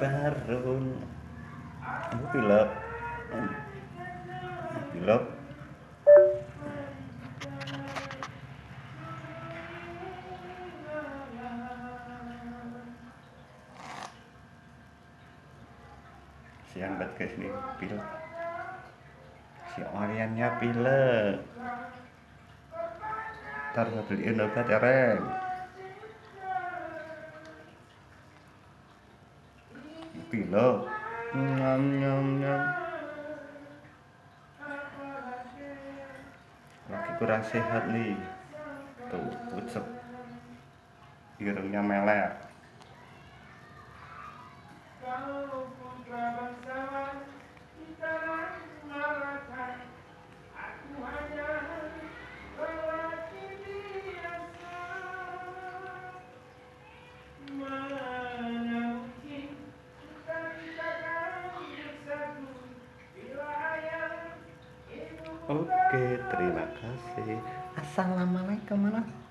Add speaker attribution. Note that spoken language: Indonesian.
Speaker 1: barun Aku pilek Pilek Siang banget guys nih pilek Si Oriannya pilek Ntar beliin obat ya Ren pilek nyam nyam nyam lagi kurang sehat nih tuh pucet irungnya melek Oke, terima kasih. Assalamualaikum warahmatullahi